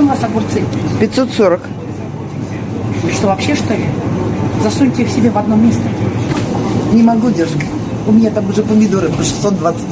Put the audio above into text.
Почем у вас огурцы? 540. Что, вообще что ли? Засуньте их себе в одно место. Не могу, девушка. У меня там уже помидоры по 620.